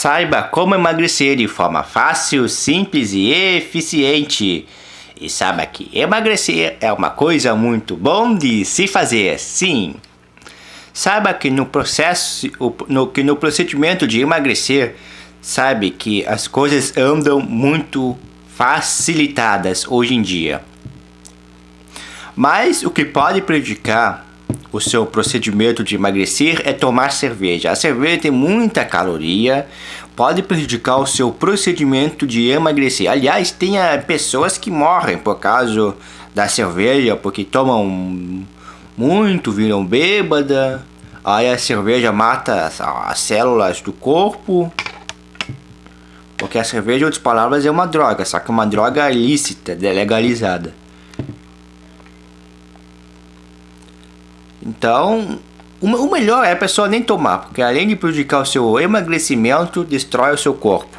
Saiba como emagrecer de forma fácil, simples e eficiente. E saiba que emagrecer é uma coisa muito bom de se fazer, sim. Saiba que no processo, no, que no procedimento de emagrecer, sabe que as coisas andam muito facilitadas hoje em dia. Mas o que pode prejudicar o seu procedimento de emagrecer é tomar cerveja. A cerveja tem muita caloria, pode prejudicar o seu procedimento de emagrecer. Aliás, tem ah, pessoas que morrem por causa da cerveja, porque tomam muito, viram bêbada. Aí a cerveja mata as, as células do corpo. Porque a cerveja, em outras palavras, é uma droga, só que é uma droga ilícita, legalizada. Então, o melhor é a pessoa nem tomar, porque além de prejudicar o seu emagrecimento, destrói o seu corpo.